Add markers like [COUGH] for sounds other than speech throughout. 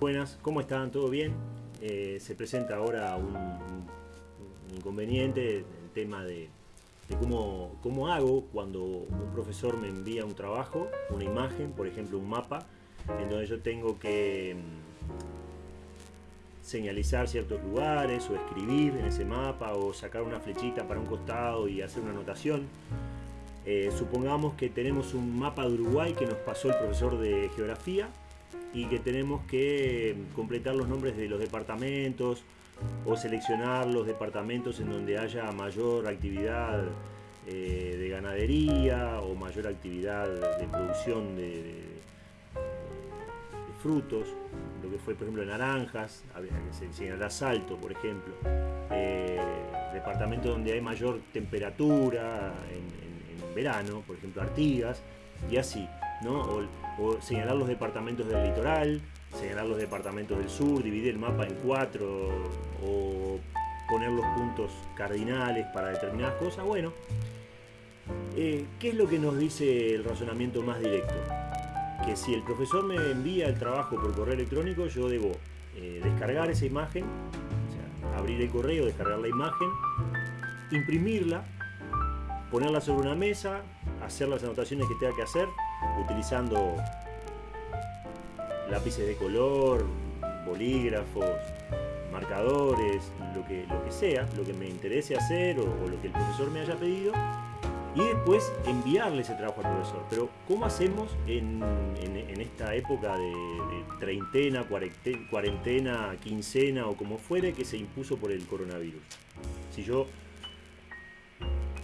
Buenas, ¿cómo están? ¿Todo bien? Eh, se presenta ahora un, inconveniente, el tema de, de cómo, cómo, hago cuando un profesor me envía un trabajo, una imagen, por ejemplo un mapa, en donde yo tengo que mm, señalizar ciertos lugares o escribir en ese mapa o sacar una flechita para un costado y hacer una anotación. Eh, supongamos que tenemos un mapa de Uruguay que nos pasó el profesor de geografía y que tenemos que completar los nombres de los departamentos o seleccionar los departamentos en donde haya mayor actividad eh, de ganadería o mayor actividad de producción de, frutos, lo que fue por ejemplo naranjas, que se enseñará salto por ejemplo, eh, departamentos donde hay mayor temperatura en, verano, por ejemplo Artigas, y así. ¿no? O, señalar los departamentos del litoral, señalar los departamentos del sur, dividir el mapa en cuatro o poner los puntos cardinales para determinadas cosas. Bueno, eh, ¿qué es lo que nos dice el razonamiento más directo? Que si el profesor me envía el trabajo por correo electrónico, yo debo eh, descargar esa imagen, o sea, abrir el correo, descargar la imagen, imprimirla, ponerla sobre una mesa, hacer las anotaciones que tenga que hacer, utilizando lápices de color, bolígrafos, marcadores, lo que, lo que sea, lo que me interese hacer o, lo que el profesor me haya pedido y después enviarle ese trabajo al profesor. Pero ¿cómo hacemos en, esta época de, de, treintena, cuarentena, quincena o como fuere que se impuso por el coronavirus? Si yo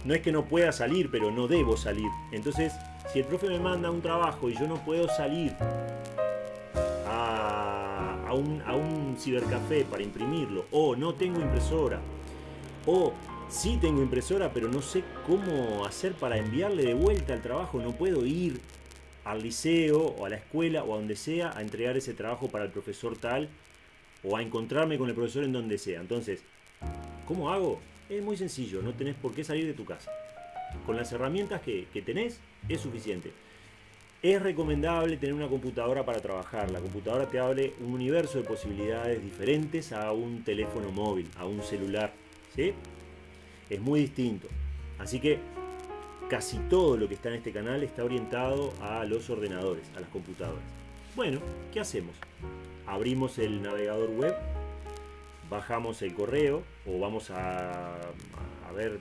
no es que no pueda salir, pero no debo salir. Entonces, si el profe me manda un trabajo y yo no puedo salir un, a un cibercafé para imprimirlo, o no tengo impresora, o sí tengo impresora, pero no sé cómo hacer para enviarle de vuelta el trabajo, no puedo ir al liceo o a la escuela o a donde sea a entregar ese trabajo para el profesor tal o a encontrarme con el profesor en donde sea. Entonces, ¿cómo hago? Es muy sencillo, no tenés por qué salir de tu casa. Con las herramientas que, que tenés es suficiente. Es recomendable tener una computadora para trabajar. La computadora te abre un universo de posibilidades diferentes a un teléfono móvil, a un celular. ¿sí? Es muy distinto. Así que casi todo lo que está en este canal está orientado a los ordenadores, a las computadoras. Bueno, ¿qué hacemos? Abrimos el navegador web bajamos el correo o vamos a, a, ver,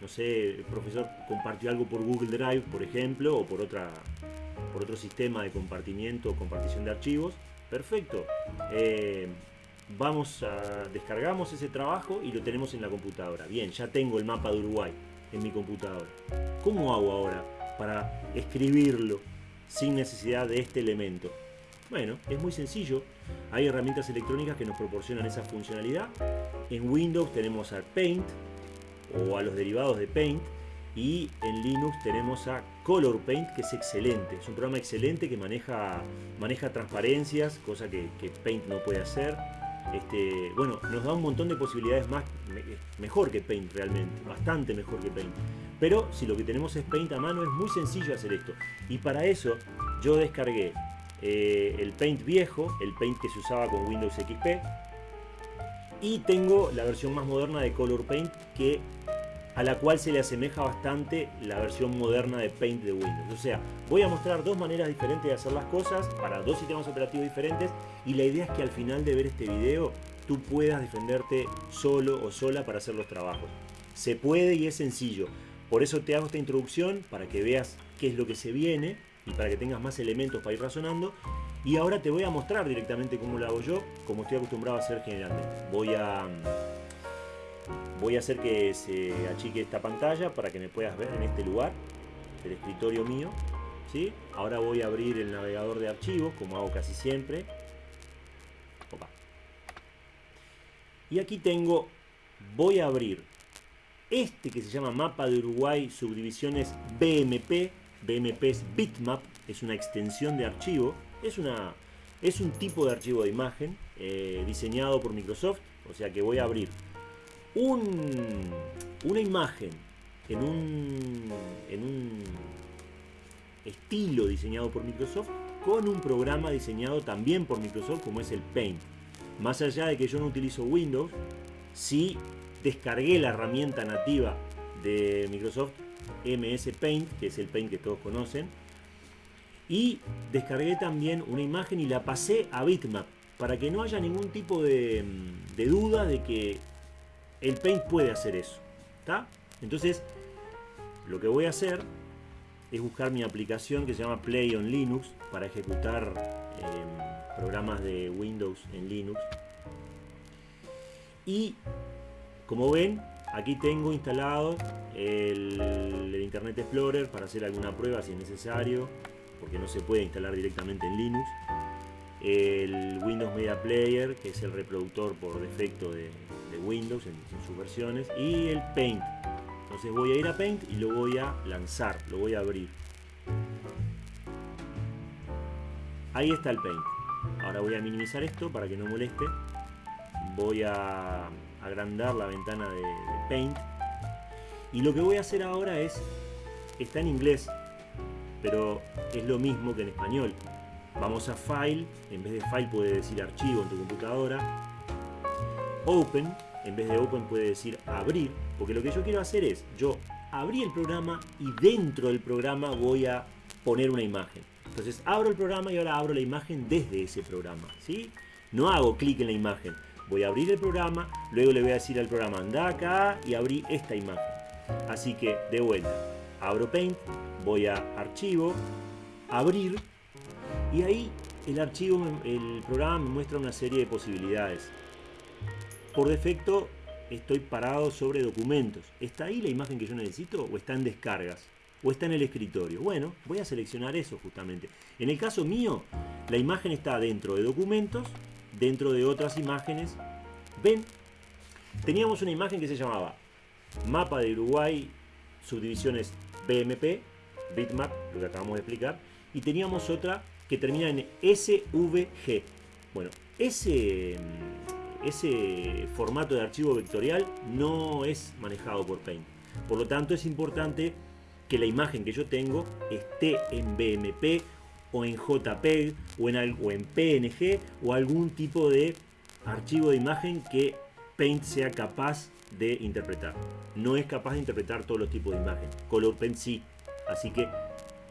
no sé, el profesor compartió algo por Google Drive, por ejemplo, o por, otra, por otro sistema de compartimiento o compartición de archivos. Perfecto. Eh, vamos a descargamos ese trabajo y lo tenemos en la computadora. Bien, ya tengo el mapa de Uruguay en mi computadora. ¿Cómo hago ahora para escribirlo sin necesidad de este elemento? Bueno, es muy sencillo. Hay herramientas electrónicas que nos proporcionan esa funcionalidad. En Windows tenemos a Paint o a los derivados de Paint y en Linux tenemos a Color Paint que es excelente. Es un programa excelente que maneja, maneja transparencias, cosa que, Paint no puede hacer. Este, bueno, nos da un montón de posibilidades más mejor que Paint realmente, bastante mejor que Paint. Pero si lo que tenemos es Paint a mano es muy sencillo hacer esto. Y para eso yo descargué eh, el Paint viejo, el Paint que se usaba con Windows XP. Y tengo la versión más moderna de Color Paint que a la cual se le asemeja bastante la versión moderna de Paint de Windows. O sea, voy a mostrar dos maneras diferentes de hacer las cosas para dos sistemas operativos diferentes y la idea es que al final de ver este video tú puedas defenderte solo o sola para hacer los trabajos. Se puede y es sencillo. Por eso te hago esta introducción para que veas qué es lo que se viene y para que tengas más elementos para ir razonando. Y ahora te voy a mostrar directamente cómo lo hago yo, como estoy acostumbrado a hacer generalmente. Voy a, voy a hacer que se achique esta pantalla para que me puedas ver en este lugar, el escritorio mío. ¿sí? Ahora voy a abrir el navegador de archivos, como hago casi siempre. Y aquí tengo, voy a abrir este que se llama Mapa de Uruguay Subdivisiones BMP BMP es bitmap, es una extensión de archivo, es, una, es un tipo de archivo de imagen eh, diseñado por Microsoft, o sea que voy a abrir un, una imagen en un, estilo diseñado por Microsoft con un programa diseñado también por Microsoft como es el Paint. Más allá de que yo no utilizo Windows, sí descargué la herramienta nativa de Microsoft MS Paint, que es el Paint que todos conocen, y descargué también una imagen y la pasé a Bitmap para que no haya ningún tipo de duda de que el Paint puede hacer eso. Entonces, lo que voy a hacer es buscar mi aplicación que se llama Play on Linux para ejecutar em, programas de Windows en Linux. Y como ven, aquí tengo instalado el, Internet Explorer para hacer alguna prueba si es necesario, porque no se puede instalar directamente en Linux. El Windows Media Player, que es el reproductor por defecto de, de Windows en, sus versiones. Y el Paint, entonces voy a ir a Paint y lo voy a lanzar, lo voy a abrir. Ahí está el Paint. Ahora voy a minimizar esto para que no moleste. Voy a agrandar la ventana de Paint. Y lo que voy a hacer ahora es, está en inglés, pero es lo mismo que en español. Vamos a File, en vez de File puede decir Archivo en tu computadora. Open, en vez de Open puede decir Abrir, porque lo que yo quiero hacer es, yo abrí el programa y dentro del programa voy a poner una imagen. Entonces abro el programa y ahora abro la imagen desde ese programa. ¿sí? No hago clic en la imagen. Voy a abrir el programa, luego le voy a decir al programa anda acá y abrí esta imagen. Así que de vuelta, abro Paint, voy a Archivo, Abrir y ahí el archivo, el programa me muestra una serie de posibilidades. Por defecto estoy parado sobre documentos. ¿Está ahí la imagen que yo necesito o está en descargas? ¿O está en el escritorio? Bueno, voy a seleccionar eso justamente. En el caso mío, la imagen está dentro de documentos, dentro de otras imágenes. ¿Ven? Teníamos una imagen que se llamaba Mapa de Uruguay, subdivisiones BMP, bitmap, lo que acabamos de explicar. Y teníamos otra que termina en SVG. Bueno, ese ese formato de archivo vectorial no es manejado por Paint. Por lo tanto, es importante que la imagen que yo tengo esté en BMP o en JPEG o en, en PNG o algún tipo de archivo de imagen que Paint sea capaz de interpretar. No es capaz de interpretar todos los tipos de imagen. Color Paint sí. Así que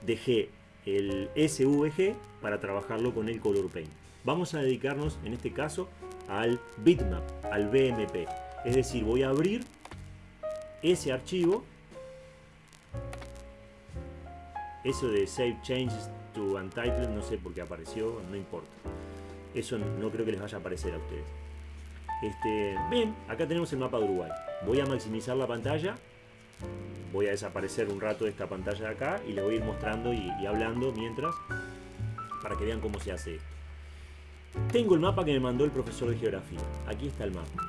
dejé el SVG para trabajarlo con el Color Paint. Vamos a dedicarnos en este caso al bitmap, al BMP. Es decir, voy a abrir ese archivo. Eso de Save Changes to Untitled, no sé por qué apareció, no importa. Eso no creo que les vaya a aparecer a ustedes. Este, bien, acá tenemos el mapa de Uruguay. Voy a maximizar la pantalla. Voy a desaparecer un rato de esta pantalla de acá y les voy a ir mostrando y, y hablando mientras para que vean cómo se hace esto. Tengo el mapa que me mandó el profesor de geografía. Aquí está el mapa.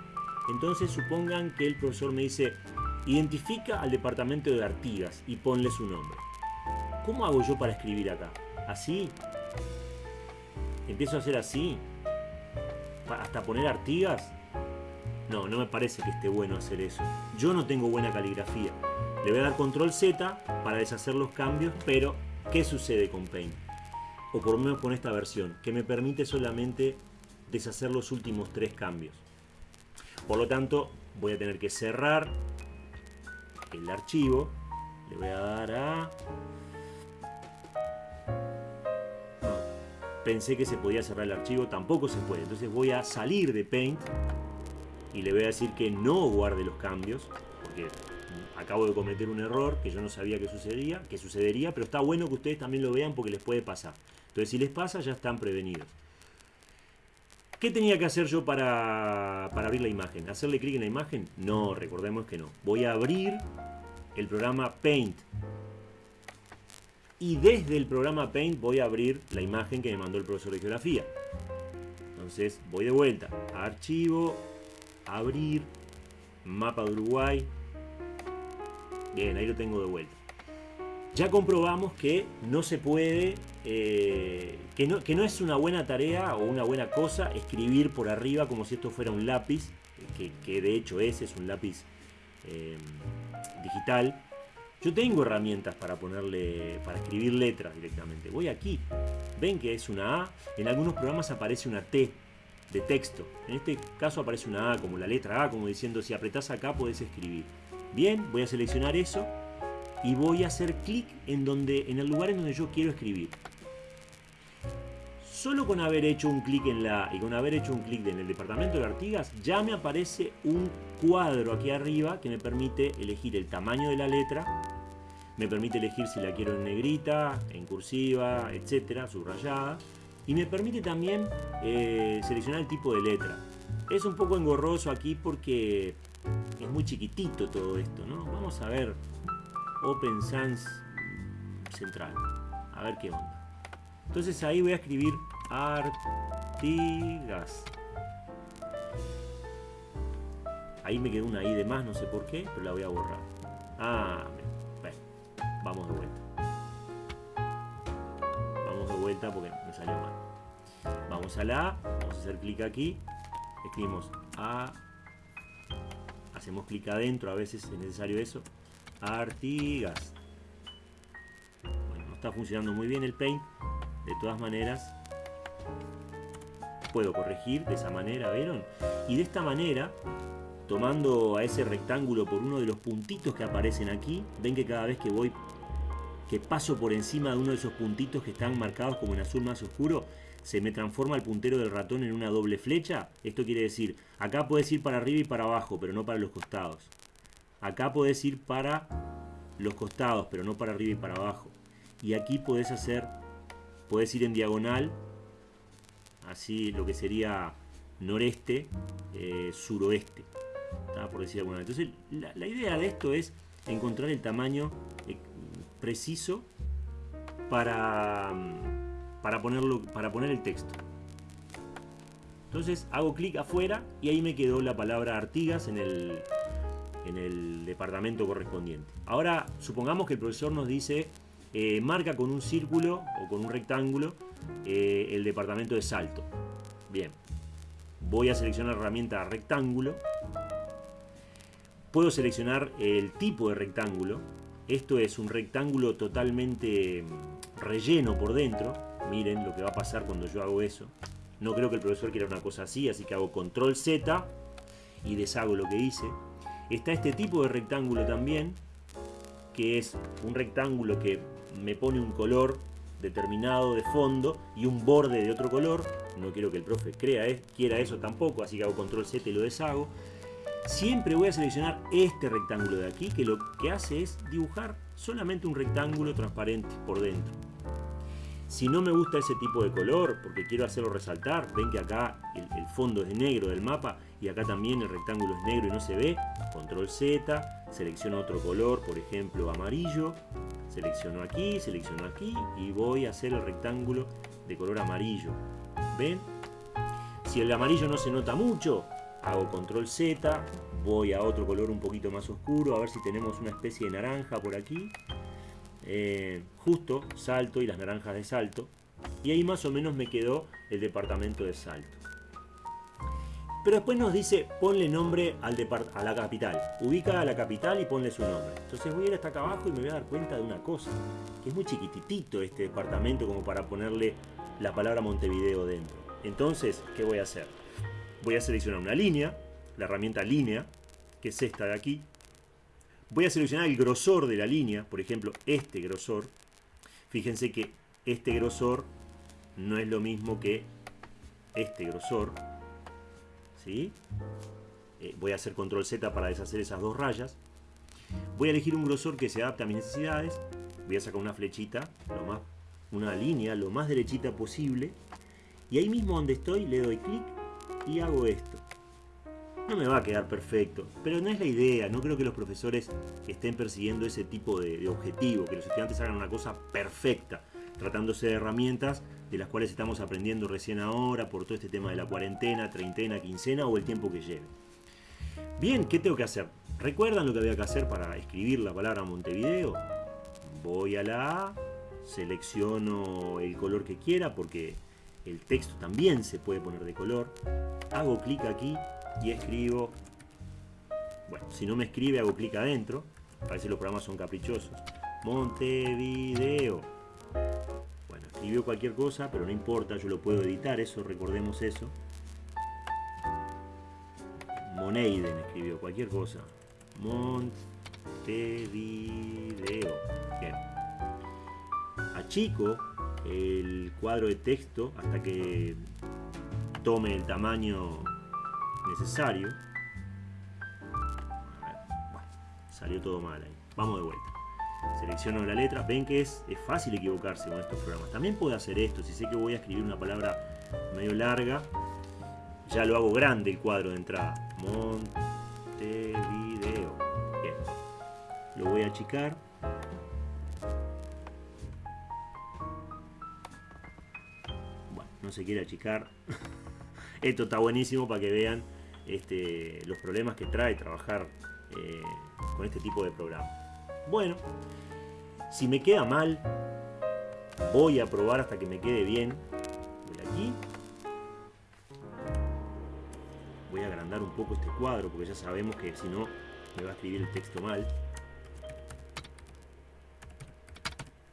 Entonces supongan que el profesor me dice, identifica al departamento de Artigas y ponle su nombre. ¿Cómo hago yo para escribir acá? ¿Así? ¿Empiezo a hacer así? ¿Hasta poner Artigas? No, no me parece que esté bueno hacer eso. Yo no tengo buena caligrafía. Le voy a dar control Z para deshacer los cambios, pero ¿qué sucede con Paint? O por lo menos con esta versión, que me permite solamente deshacer los últimos tres cambios. Por lo tanto, voy a tener que cerrar el archivo. Le voy a dar a... Pensé que se podía cerrar el archivo, tampoco se puede. Entonces voy a salir de Paint y le voy a decir que no guarde los cambios, porque acabo de cometer un error que yo no sabía que sucedía, que sucedería, pero está bueno que ustedes también lo vean porque les puede pasar. Entonces si les pasa ya están prevenidos. ¿Qué tenía que hacer yo para, abrir la imagen? ¿Hacerle clic en la imagen? No, recordemos que no. Voy a abrir el programa Paint. Y desde el programa Paint voy a abrir la imagen que me mandó el profesor de geografía. Entonces voy de vuelta. Archivo, abrir, mapa de Uruguay. Bien, ahí lo tengo de vuelta. Ya comprobamos que no se puede, eh, que, no, que, no, es una buena tarea o una buena cosa escribir por arriba como si esto fuera un lápiz, que, de hecho es, es un lápiz eh, digital. Yo tengo herramientas para ponerle, para escribir letras directamente. Voy aquí, ven que es una A, en algunos programas aparece una T de texto. En este caso aparece una A como la letra A, como diciendo si apretás acá podés escribir. Bien, voy a seleccionar eso y voy a hacer clic en, donde, en el lugar en donde yo quiero escribir. Solo con haber hecho un clic en la y con haber hecho un clic en el departamento de Artigas ya me aparece un cuadro aquí arriba que me permite elegir el tamaño de la letra, me permite elegir si la quiero en negrita, en cursiva, etcétera, subrayada y me permite también eh, seleccionar el tipo de letra. Es un poco engorroso aquí porque muy chiquitito todo esto, ¿no? Vamos a ver Open Sans Central, a ver qué onda. Entonces ahí voy a escribir Artigas. Ahí me quedó una I de más, no sé por qué, pero la voy a borrar. Ah, bueno, vamos de vuelta. Vamos de vuelta porque me salió mal. Vamos a la A, vamos a hacer clic aquí, escribimos A, hacemos clic adentro, a veces es necesario eso, Artigas. Bueno, no está funcionando muy bien el Paint, de todas maneras, puedo corregir de esa manera, ¿vieron? Y de esta manera, tomando a ese rectángulo por uno de los puntitos que aparecen aquí, ven que cada vez que voy, que paso por encima de uno de esos puntitos que están marcados como en azul más oscuro, se me transforma el puntero del ratón en una doble flecha. Esto quiere decir, acá puedes ir para arriba y para abajo, pero no para los costados. Acá puedes ir para los costados, pero no para arriba y para abajo. Y aquí puedes hacer Puedes ir en diagonal, así lo que sería noreste, eh, suroeste, por decir alguna Entonces, la, idea de esto es encontrar el tamaño eh, preciso para, para, ponerlo, para poner el texto. Entonces hago clic afuera y ahí me quedó la palabra Artigas en el, en el departamento correspondiente. Ahora supongamos que el profesor nos dice eh, marca con un círculo o con un rectángulo eh, el departamento de salto. Bien, voy a seleccionar herramienta rectángulo. Puedo seleccionar el tipo de rectángulo. Esto es un rectángulo totalmente mm, relleno por dentro. Miren lo que va a pasar cuando yo hago eso. No creo que el profesor quiera una cosa así, así que hago control Z y deshago lo que hice. Está este tipo de rectángulo también, que es un rectángulo que me pone un color determinado de fondo y un borde de otro color. No quiero que el profe crea, quiera eso tampoco, así que hago control Z y lo deshago. Siempre voy a seleccionar este rectángulo de aquí, que lo que hace es dibujar solamente un rectángulo transparente por dentro. Si no me gusta ese tipo de color, porque quiero hacerlo resaltar, ven que acá el, fondo es negro del mapa y acá también el rectángulo es negro y no se ve, control Z, selecciono otro color, por ejemplo amarillo, selecciono aquí, selecciono aquí y voy a hacer el rectángulo de color amarillo. ¿Ven? Si el amarillo no se nota mucho, hago control Z, voy a otro color un poquito más oscuro, a ver si tenemos una especie de naranja por aquí. Eh, justo, salto y las naranjas de salto. Y ahí más o menos me quedó el departamento de salto. Pero después nos dice, ponle nombre al a la capital. Ubica a la capital y ponle su nombre. Entonces voy a ir hasta acá abajo y me voy a dar cuenta de una cosa. Que es muy chiquititito este departamento como para ponerle la palabra Montevideo dentro. Entonces, ¿qué voy a hacer? Voy a seleccionar una línea, la herramienta línea, que es esta de aquí. Voy a seleccionar el grosor de la línea, por ejemplo, este grosor. Fíjense que este grosor no es lo mismo que este grosor. Eh, voy a hacer control Z para deshacer esas dos rayas. Voy a elegir un grosor que se adapte a mis necesidades. Voy a sacar una flechita, lo más, una línea lo más derechita posible. Y ahí mismo donde estoy le doy clic y hago esto. No me va a quedar perfecto, pero no es la idea. No creo que los profesores estén persiguiendo ese tipo de, objetivo, que los estudiantes hagan una cosa perfecta, tratándose de herramientas de las cuales estamos aprendiendo recién ahora por todo este tema de la cuarentena, treintena, quincena o el tiempo que lleve. Bien, ¿qué tengo que hacer? ¿Recuerdan lo que había que hacer para escribir la palabra Montevideo? Voy a la A, selecciono el color que quiera porque el texto también se puede poner de color. Hago clic aquí y escribo, bueno, si no me escribe hago clic adentro, A veces los programas son caprichosos. Montevideo. Bueno, escribió cualquier cosa, pero no importa, yo lo puedo editar, eso, recordemos eso. Moneiden escribió cualquier cosa. Montevideo. Bien. Achico el cuadro de texto hasta que tome el tamaño necesario. salió todo mal ahí. Vamos de vuelta. Selecciono la letra. Ven que es, es fácil equivocarse con estos programas. También puedo hacer esto. Si sé que voy a escribir una palabra medio larga, ya lo hago grande el cuadro de entrada. Montevideo. Bien. Lo voy a achicar. Bueno, no se quiere achicar. [LAUGHS] Esto está buenísimo para que vean este, los problemas que trae trabajar eh, con este tipo de programa. Bueno, si me queda mal, voy a probar hasta que me quede bien. Voy aquí. Voy a agrandar un poco este cuadro porque ya sabemos que si no me va a escribir el texto mal.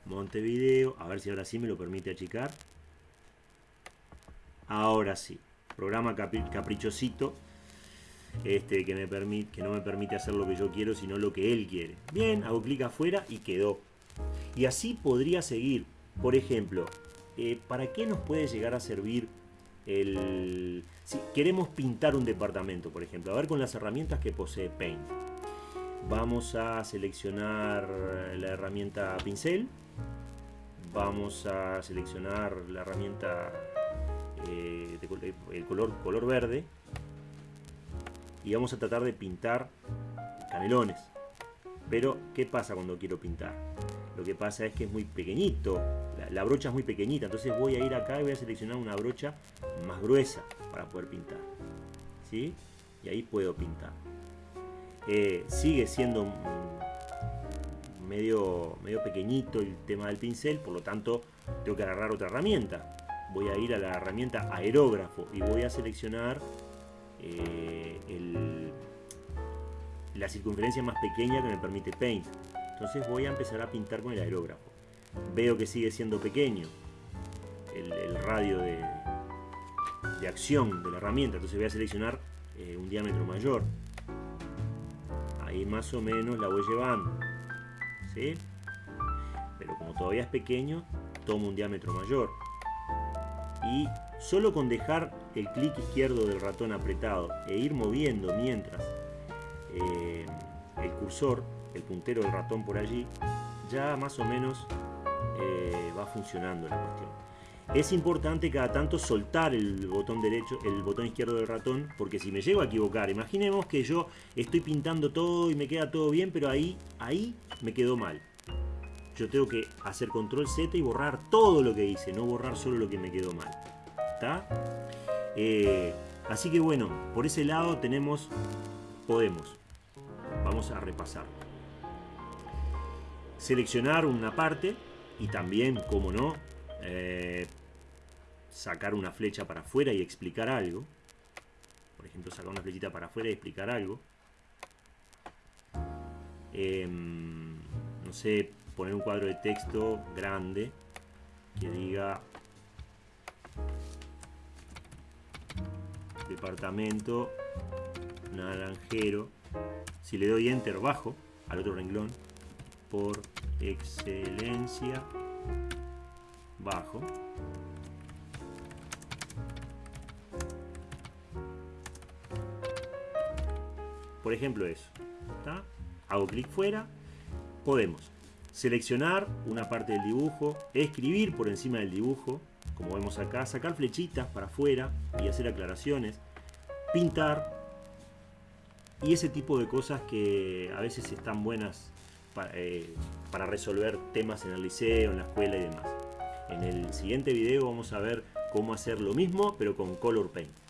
Montevideo, a ver si ahora sí me lo permite achicar. Ahora sí, programa caprichosito este, que, me que no me permite hacer lo que yo quiero, sino lo que él quiere. Bien, hago clic afuera y quedó. Y así podría seguir. Por ejemplo, eh, ¿para qué nos puede llegar a servir el... Si queremos pintar un departamento, por ejemplo, a ver con las herramientas que posee Paint. Vamos a seleccionar la herramienta pincel. Vamos a seleccionar la herramienta eh, de, el color, color verde y vamos a tratar de pintar canelones. Pero, ¿qué pasa cuando quiero pintar? Lo que pasa es que es muy pequeñito, la, brocha es muy pequeñita, entonces voy a ir acá y voy a seleccionar una brocha más gruesa para poder pintar. ¿Sí? Y ahí puedo pintar. Eh, sigue siendo medio, medio pequeñito el tema del pincel, por lo tanto tengo que agarrar otra herramienta. Voy a ir a la herramienta aerógrafo y voy a seleccionar eh, la circunferencia más pequeña que me permite Paint. Entonces voy a empezar a pintar con el aerógrafo. Veo que sigue siendo pequeño el, radio de, de, acción de la herramienta. Entonces voy a seleccionar eh, un diámetro mayor. Ahí más o menos la voy llevando. ¿sí? Pero como todavía es pequeño, tomo un diámetro mayor. Y solo con dejar el clic izquierdo del ratón apretado e ir moviendo mientras eh, el cursor, el puntero del ratón por allí, ya más o menos eh, va funcionando la cuestión. Es importante cada tanto soltar el botón derecho, el botón izquierdo del ratón, porque si me llego a equivocar, imaginemos que yo estoy pintando todo y me queda todo bien, pero ahí, ahí me quedó mal. Yo tengo que hacer control Z y borrar todo lo que hice, no borrar solo lo que me quedó mal. ¿Está? Eh, así que bueno, por ese lado tenemos, podemos. Vamos a repasar. Seleccionar una parte y también, como no, eh, sacar una flecha para afuera y explicar algo. Por ejemplo, sacar una flechita para afuera y explicar algo. Em, no sé, poner un cuadro de texto grande que diga departamento naranjero. Si le doy enter bajo al otro renglón, por excelencia bajo. Por ejemplo eso. Hago clic fuera. Podemos seleccionar una parte del dibujo, escribir por encima del dibujo, como vemos acá, sacar flechitas para afuera y hacer aclaraciones, pintar y ese tipo de cosas que a veces están buenas eh, para, resolver temas en el liceo, en la escuela y demás. En el siguiente video vamos a ver cómo hacer lo mismo pero con Color Paint.